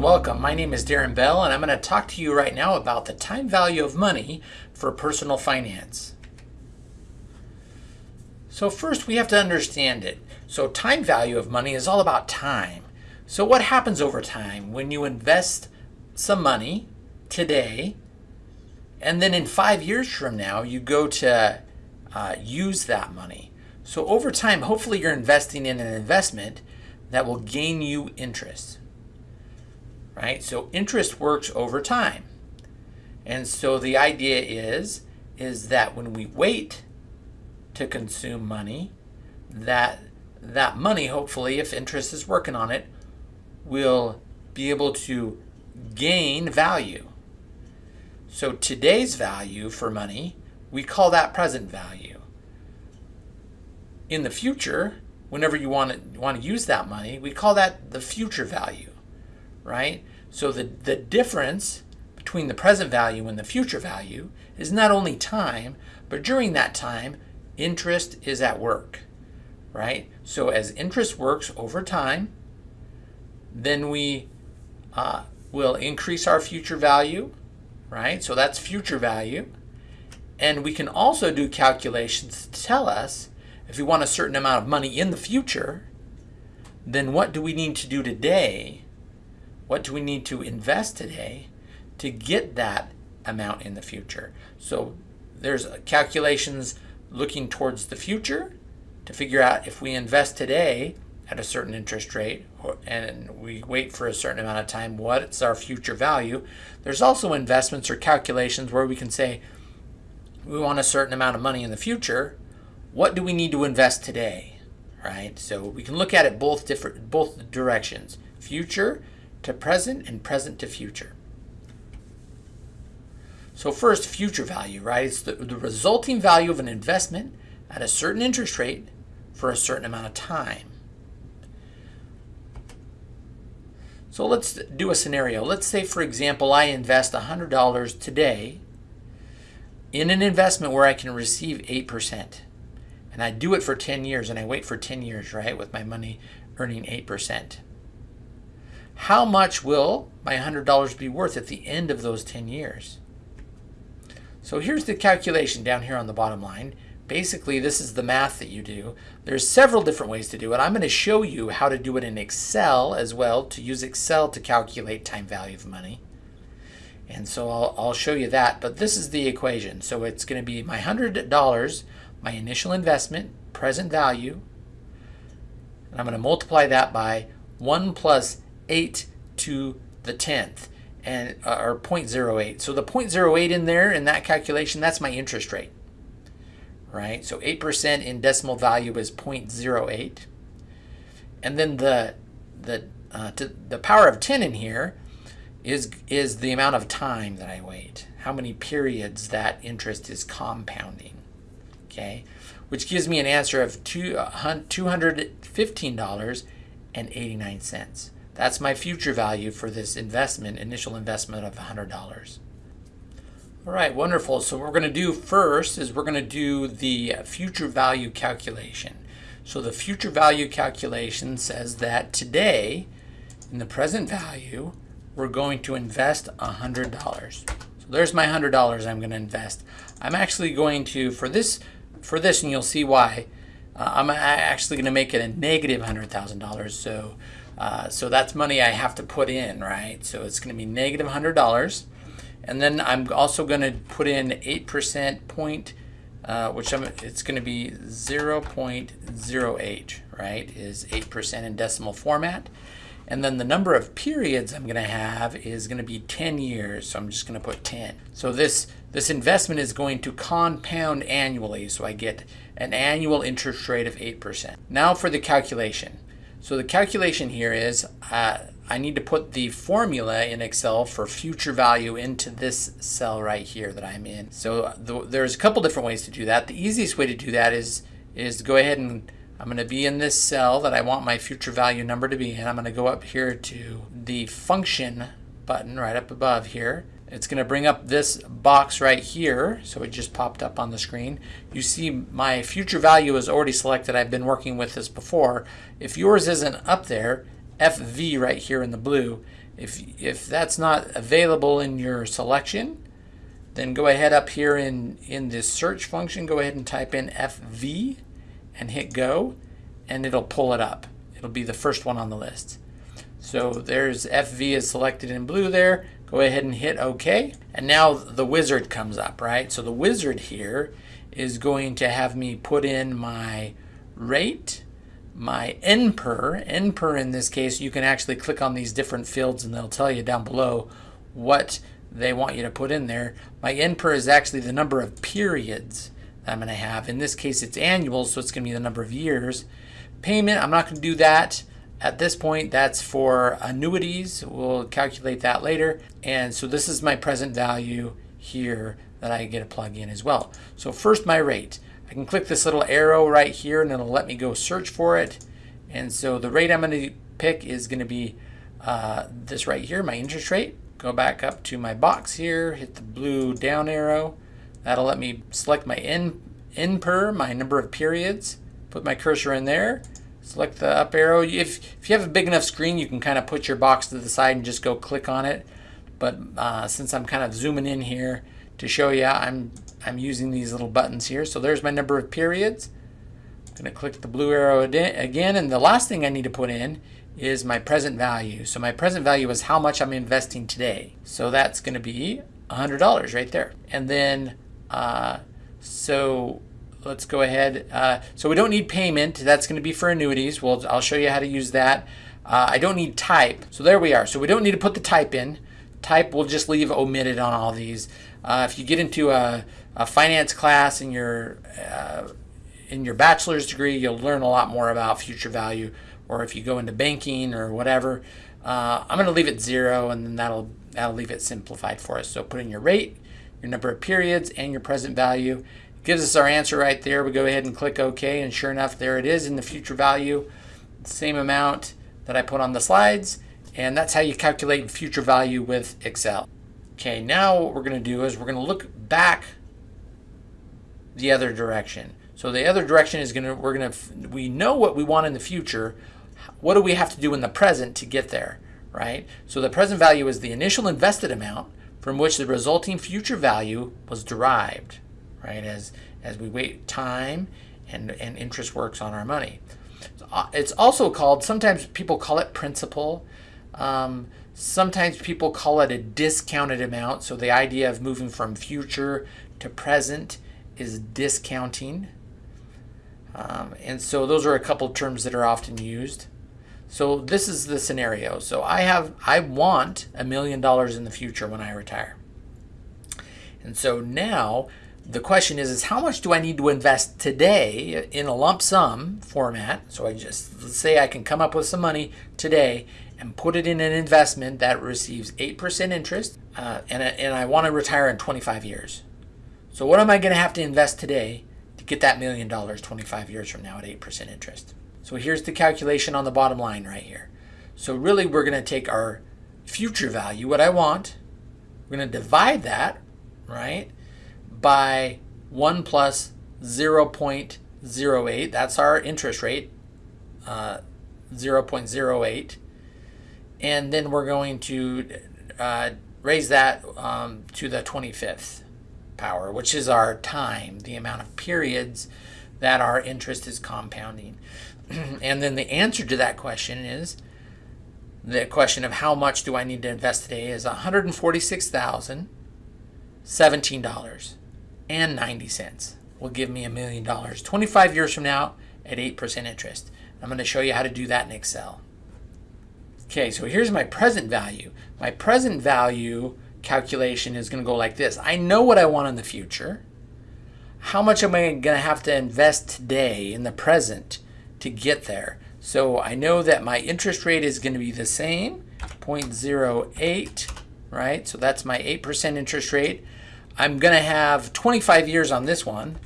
and welcome. My name is Darren Bell and I'm going to talk to you right now about the time value of money for personal finance. So first we have to understand it. So time value of money is all about time. So what happens over time when you invest some money today and then in five years from now you go to uh, use that money. So over time hopefully you're investing in an investment that will gain you interest right? So interest works over time. And so the idea is, is that when we wait to consume money, that that money, hopefully, if interest is working on it, will be able to gain value. So today's value for money, we call that present value. In the future, whenever you want to want to use that money, we call that the future value, right? So the, the difference between the present value and the future value is not only time, but during that time, interest is at work, right? So as interest works over time, then we uh, will increase our future value, right? So that's future value. And we can also do calculations to tell us if we want a certain amount of money in the future, then what do we need to do today what do we need to invest today to get that amount in the future? So there's calculations looking towards the future to figure out if we invest today at a certain interest rate and we wait for a certain amount of time, what's our future value? There's also investments or calculations where we can say we want a certain amount of money in the future. What do we need to invest today? Right? So we can look at it both different both directions. Future to present and present to future. So first, future value, right? It's the, the resulting value of an investment at a certain interest rate for a certain amount of time. So let's do a scenario. Let's say, for example, I invest $100 today in an investment where I can receive 8%. And I do it for 10 years and I wait for 10 years, right, with my money earning 8% how much will my $100 be worth at the end of those 10 years? So here's the calculation down here on the bottom line. Basically, this is the math that you do. There's several different ways to do it. I'm going to show you how to do it in Excel as well, to use Excel to calculate time value of money. And so I'll, I'll show you that, but this is the equation. So it's going to be my $100, my initial investment, present value, and I'm going to multiply that by 1 plus 8 to the 10th and uh, or 0.08. So the 0.08 in there in that calculation, that's my interest rate. Right? So 8% in decimal value is 0.08. And then the the uh, to, the power of 10 in here is is the amount of time that I wait. How many periods that interest is compounding. Okay? Which gives me an answer of uh, $215.89. That's my future value for this investment, initial investment of $100. All right, wonderful. So what we're going to do first is we're going to do the future value calculation. So the future value calculation says that today, in the present value, we're going to invest $100. So there's my $100 I'm going to invest. I'm actually going to, for this, for this and you'll see why, uh, I'm actually going to make it a negative $100,000. So uh, so that's money I have to put in, right? So it's going to be negative $100. And then I'm also going to put in 8% point, uh, which I'm, it's going to be 0.08, right, is 8% in decimal format. And then the number of periods I'm going to have is going to be 10 years. So I'm just going to put 10. So this, this investment is going to compound annually. So I get an annual interest rate of 8%. Now for the calculation. So the calculation here is uh, I need to put the formula in Excel for future value into this cell right here that I'm in. So the, there's a couple different ways to do that. The easiest way to do that is, is go ahead and I'm going to be in this cell that I want my future value number to be in. I'm going to go up here to the function button right up above here. It's going to bring up this box right here. So it just popped up on the screen. You see my future value is already selected. I've been working with this before. If yours isn't up there, FV right here in the blue If, if that's not available in your selection, then go ahead up here in, in this search function, go ahead and type in FV and hit go, and it'll pull it up. It'll be the first one on the list. So there's FV is selected in blue there. Go ahead and hit OK. And now the wizard comes up, right? So the wizard here is going to have me put in my rate, my NPER. NPER in this case, you can actually click on these different fields and they'll tell you down below what they want you to put in there. My NPER is actually the number of periods that I'm going to have. In this case, it's annual, so it's going to be the number of years. Payment, I'm not going to do that. At this point, that's for annuities. We'll calculate that later. And so this is my present value here that I get to plug in as well. So first my rate. I can click this little arrow right here and it'll let me go search for it. And so the rate I'm going to pick is going to be uh, this right here, my interest rate. Go back up to my box here, hit the blue down arrow. That'll let me select my N, per, my number of periods, put my cursor in there, select the up arrow. If, if you have a big enough screen, you can kind of put your box to the side and just go click on it. But uh, since I'm kind of zooming in here to show you, I'm, I'm using these little buttons here. So there's my number of periods. I'm gonna click the blue arrow again. And the last thing I need to put in is my present value. So my present value is how much I'm investing today. So that's gonna be $100 right there. And then, uh, so let's go ahead. Uh, so we don't need payment. That's going to be for annuities. Well, I'll show you how to use that. Uh, I don't need type. So there we are. So we don't need to put the type in. Type we'll just leave omitted on all these. Uh, if you get into a, a finance class in your uh, in your bachelor's degree, you'll learn a lot more about future value. Or if you go into banking or whatever, uh, I'm going to leave it zero, and then that'll that'll leave it simplified for us. So put in your rate, your number of periods, and your present value gives us our answer right there. We go ahead and click OK, and sure enough, there it is in the future value, same amount that I put on the slides, and that's how you calculate future value with Excel. Okay, now what we're going to do is we're going to look back the other direction. So the other direction is going to, we're going to, we know what we want in the future. What do we have to do in the present to get there, right? So the present value is the initial invested amount from which the resulting future value was derived right? As as we wait time and and interest works on our money. It's also called sometimes people call it principal. Um, sometimes people call it a discounted amount. So the idea of moving from future to present is discounting. Um, and so those are a couple terms that are often used. So this is the scenario. So I have I want a million dollars in the future when I retire. And so now the question is, is how much do I need to invest today in a lump sum format? So I just, let's say I can come up with some money today and put it in an investment that receives 8% interest uh, and, and I want to retire in 25 years. So what am I going to have to invest today to get that million dollars 25 years from now at 8% interest? So here's the calculation on the bottom line right here. So really we're going to take our future value, what I want, we're going to divide that, right? By 1 plus 0.08. That's our interest rate, uh, 0.08. And then we're going to uh, raise that um, to the 25th power, which is our time, the amount of periods that our interest is compounding. and then the answer to that question is the question of how much do I need to invest today is $146,017 and 90 cents will give me a million dollars 25 years from now at 8% interest. I'm going to show you how to do that in Excel. Okay, so here's my present value. My present value calculation is going to go like this. I know what I want in the future. How much am I going to have to invest today in the present to get there? So I know that my interest rate is going to be the same, 0.08, right? So that's my 8% interest rate. I'm going to have 25 years on this one.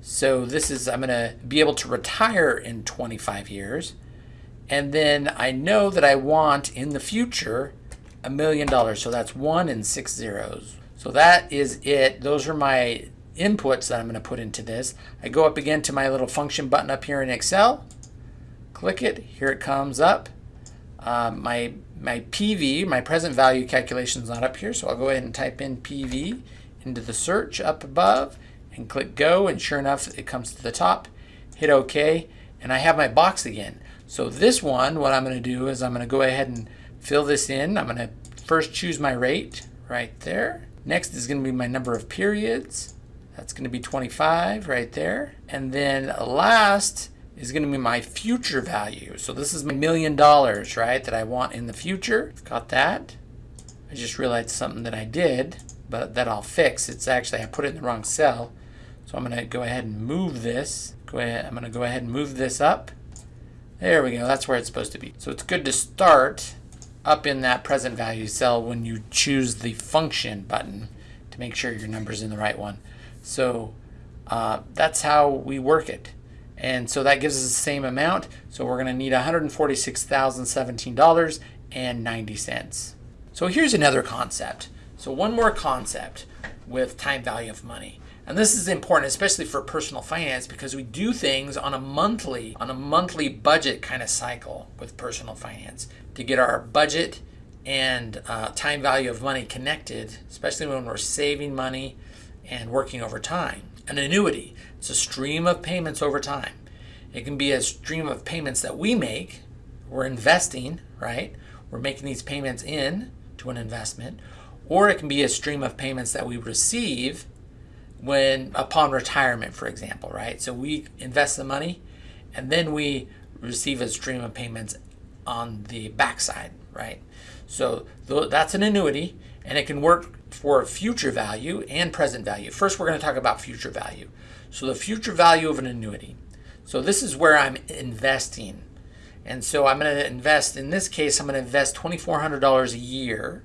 So this is, I'm going to be able to retire in 25 years. And then I know that I want in the future a million dollars. So that's one and six zeros. So that is it. Those are my inputs that I'm going to put into this. I go up again to my little function button up here in Excel. Click it. Here it comes up. Uh, my my PV, my present value calculation is not up here, so I'll go ahead and type in PV into the search up above and click go, and sure enough, it comes to the top. Hit OK, and I have my box again. So this one, what I'm going to do is I'm going to go ahead and fill this in. I'm going to first choose my rate right there. Next is going to be my number of periods. That's going to be 25 right there. And then last is going to be my future value. So this is my million dollars, right, that I want in the future. Got that. I just realized something that I did, but that I'll fix. It's actually, I put it in the wrong cell. So I'm going to go ahead and move this. Go ahead, I'm going to go ahead and move this up. There we go. That's where it's supposed to be. So it's good to start up in that present value cell when you choose the function button to make sure your number's in the right one. So uh, that's how we work it. And so that gives us the same amount. So we're going to need $146,017.90. So here's another concept. So one more concept with time value of money. And this is important, especially for personal finance, because we do things on a monthly, on a monthly budget kind of cycle with personal finance to get our budget and uh, time value of money connected, especially when we're saving money and working over time. An annuity, it's a stream of payments over time. It can be a stream of payments that we make. We're investing, right? We're making these payments in to an investment. Or it can be a stream of payments that we receive when upon retirement, for example, right? So we invest the money and then we receive a stream of payments on the backside, right? So that's an annuity and it can work for future value and present value. First, we're going to talk about future value. So the future value of an annuity. So this is where I'm investing. And so I'm going to invest, in this case, I'm going to invest $2,400 a year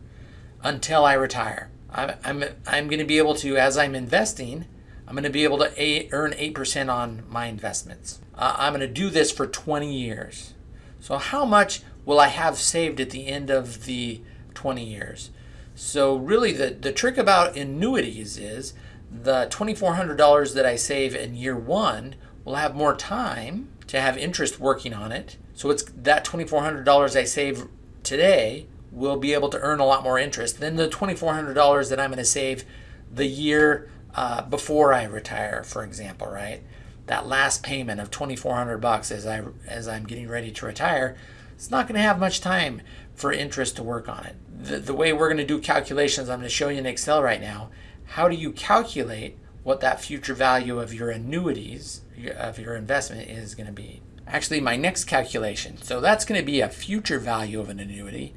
until I retire. I'm, I'm, I'm going to be able to, as I'm investing, I'm going to be able to a, earn 8% on my investments. Uh, I'm going to do this for 20 years. So how much will I have saved at the end of the 20 years? So really the, the trick about annuities is the $2,400 that I save in year one will have more time to have interest working on it. So it's that $2,400 I save today will be able to earn a lot more interest than the $2,400 that I'm going to save the year uh, before I retire, for example, right? That last payment of 2,400 bucks as I as I'm getting ready to retire, it's not going to have much time for interest to work on it. The, the way we're going to do calculations, I'm going to show you in Excel right now. How do you calculate what that future value of your annuities, of your investment is going to be? Actually, my next calculation, so that's going to be a future value of an annuity.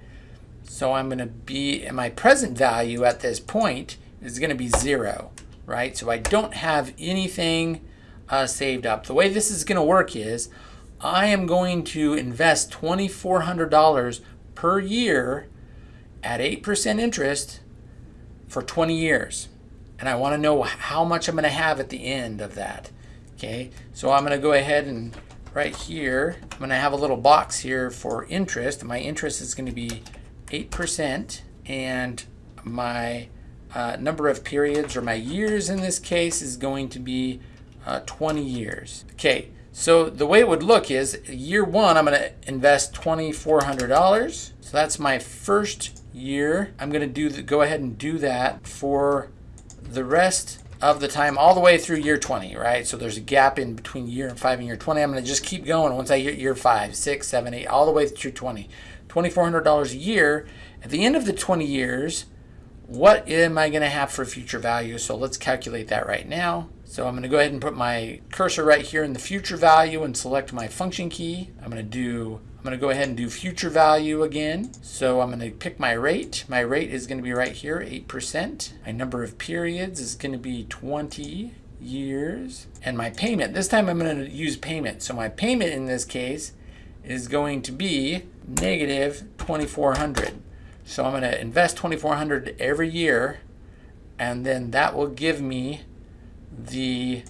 So I'm going to be, my present value at this point is going to be zero, right? So I don't have anything uh, saved up. The way this is going to work is I am going to invest $2,400 per year at 8% interest for 20 years. And I want to know how much I'm going to have at the end of that. Okay, so I'm going to go ahead and right here, I'm going to have a little box here for interest. My interest is going to be 8% and my uh, number of periods or my years in this case is going to be uh, 20 years. Okay, so the way it would look is year one, I'm going to invest $2,400. So that's my first year. I'm going to do the, go ahead and do that for the rest of the time all the way through year 20, right? So there's a gap in between year five and year 20. I'm going to just keep going once I hit year five, six, seven, eight, all the way through 20. $2,400 a year. At the end of the 20 years, what am I going to have for future value? So let's calculate that right now. So I'm going to go ahead and put my cursor right here in the future value and select my function key. I'm going to do I'm going to go ahead and do future value again. So I'm going to pick my rate. My rate is going to be right here, 8%. My number of periods is going to be 20 years. And my payment, this time I'm going to use payment. So my payment in this case is going to be negative 2400 so I'm going to invest 2400 every year and then that will give me the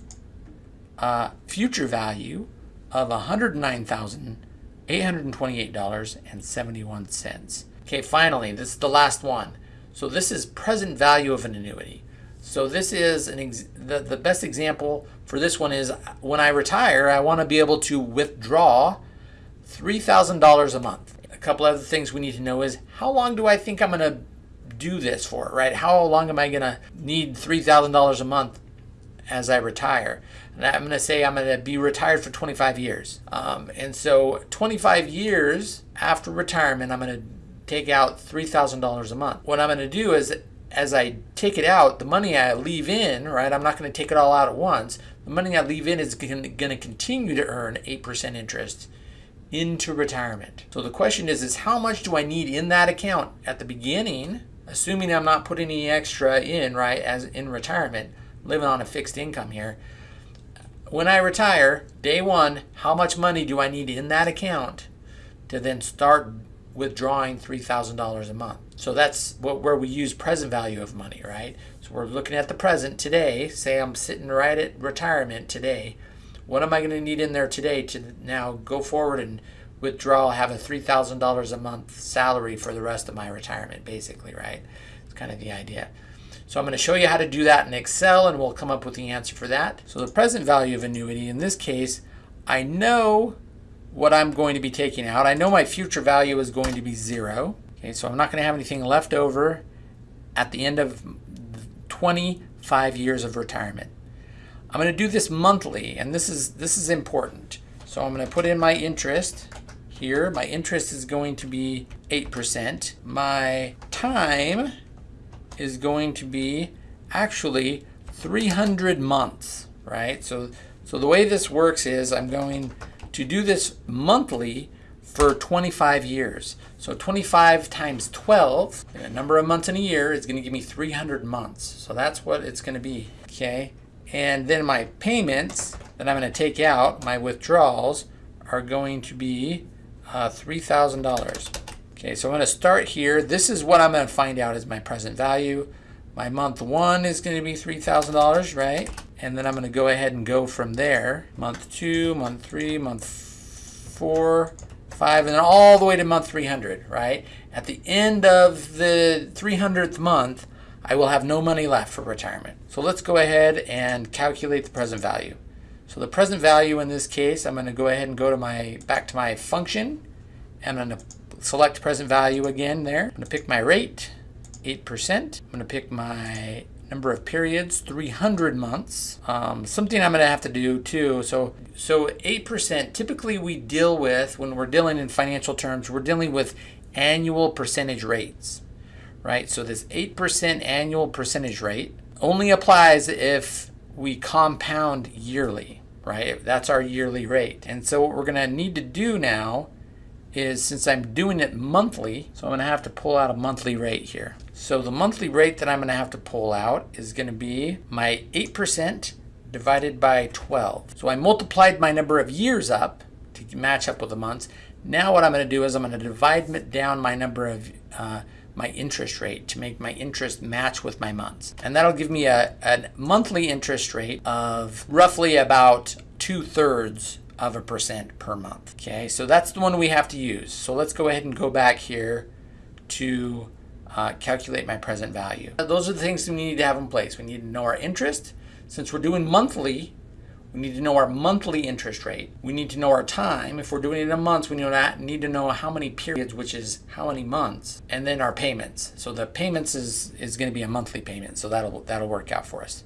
uh, future value of $109,828.71 okay finally this is the last one. So this is present value of an annuity. So this is an the, the best example for this one is when I retire I want to be able to withdraw $3,000 a month. A couple other things we need to know is how long do I think I'm going to do this for, right? How long am I going to need $3,000 a month as I retire? And I'm going to say I'm going to be retired for 25 years. Um, and so 25 years after retirement, I'm going to take out $3,000 a month. What I'm going to do is as I take it out, the money I leave in, right, I'm not going to take it all out at once. The money I leave in is going to continue to earn 8% interest into retirement. So the question is, is how much do I need in that account at the beginning, assuming I'm not putting any extra in, right, as in retirement, living on a fixed income here. When I retire, day one, how much money do I need in that account to then start withdrawing $3,000 a month? So that's what, where we use present value of money, right? So we're looking at the present today. Say I'm sitting right at retirement today. What am I going to need in there today to now go forward and withdraw, have a $3,000 a month salary for the rest of my retirement, basically, right? It's kind of the idea. So I'm going to show you how to do that in Excel and we'll come up with the answer for that. So the present value of annuity, in this case, I know what I'm going to be taking out. I know my future value is going to be zero. Okay, so I'm not going to have anything left over at the end of 25 years of retirement. I'm going to do this monthly, and this is this is important. So I'm going to put in my interest here. My interest is going to be 8%. My time is going to be actually 300 months, right? So, so the way this works is I'm going to do this monthly for 25 years. So 25 times 12, the number of months in a year, is going to give me 300 months. So that's what it's going to be, okay? And then my payments that I'm going to take out, my withdrawals, are going to be uh, $3,000. Okay, so I'm going to start here. This is what I'm going to find out is my present value. My month one is going to be $3,000, right? And then I'm going to go ahead and go from there. Month two, month three, month four, five, and then all the way to month 300, right? At the end of the 300th month, I will have no money left for retirement. So let's go ahead and calculate the present value. So the present value in this case, I'm going to go ahead and go to my back to my function. And I'm going to select present value again there. I'm going to pick my rate, 8%. I'm going to pick my number of periods, 300 months. Um, something I'm going to have to do too. So, so 8%, typically we deal with, when we're dealing in financial terms, we're dealing with annual percentage rates, right? So this 8% annual percentage rate only applies if we compound yearly, right? That's our yearly rate. And so what we're going to need to do now is since I'm doing it monthly, so I'm going to have to pull out a monthly rate here. So the monthly rate that I'm going to have to pull out is going to be my 8% divided by 12. So I multiplied my number of years up to match up with the months. Now what I'm going to do is I'm going to divide down my number of uh, my interest rate to make my interest match with my months. And that'll give me a, a monthly interest rate of roughly about two thirds of a percent per month. Okay, so that's the one we have to use. So let's go ahead and go back here to uh, calculate my present value. Those are the things we need to have in place. We need to know our interest. Since we're doing monthly, we need to know our monthly interest rate. We need to know our time. If we're doing it in months, we need to know how many periods, which is how many months, and then our payments. So the payments is, is going to be a monthly payment. So that'll, that'll work out for us.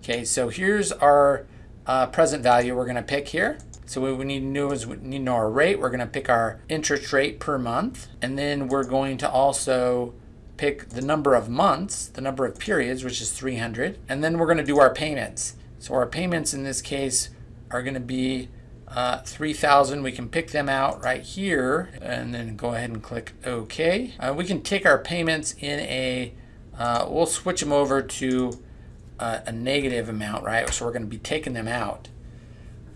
Okay, so here's our uh, present value we're going to pick here. So what we need to know is we need to know our rate. We're going to pick our interest rate per month. And then we're going to also pick the number of months, the number of periods, which is 300. And then we're going to do our payments. So our payments in this case are going to be uh, 3000 we can pick them out right here and then go ahead and click OK. Uh, we can take our payments in a, uh, we'll switch them over to uh, a negative amount, right? So we're going to be taking them out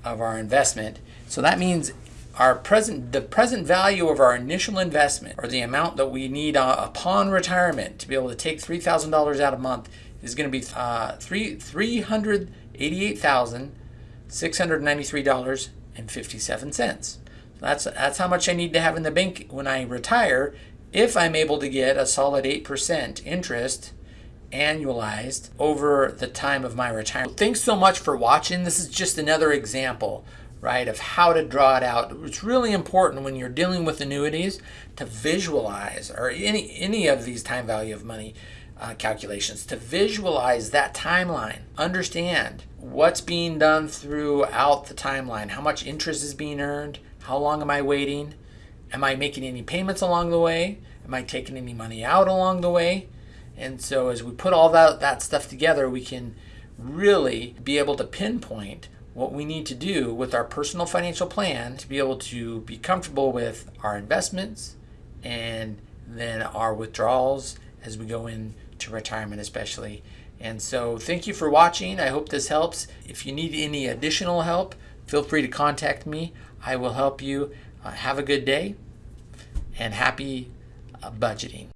of our investment. So that means our present the present value of our initial investment or the amount that we need uh, upon retirement to be able to take $3,000 out a month is going to be uh, three $388,693.57. That's that's how much I need to have in the bank when I retire if I'm able to get a solid 8% interest annualized over the time of my retirement. Thanks so much for watching. This is just another example, right, of how to draw it out. It's really important when you're dealing with annuities to visualize, or any, any of these time value of money uh, calculations, to visualize that timeline. Understand what's being done throughout the timeline, how much interest is being earned, how long am I waiting, am I making any payments along the way, am I taking any money out along the way, and so as we put all that, that stuff together, we can really be able to pinpoint what we need to do with our personal financial plan to be able to be comfortable with our investments and then our withdrawals as we go into retirement especially. And so thank you for watching. I hope this helps. If you need any additional help, feel free to contact me. I will help you. Uh, have a good day and happy uh, budgeting.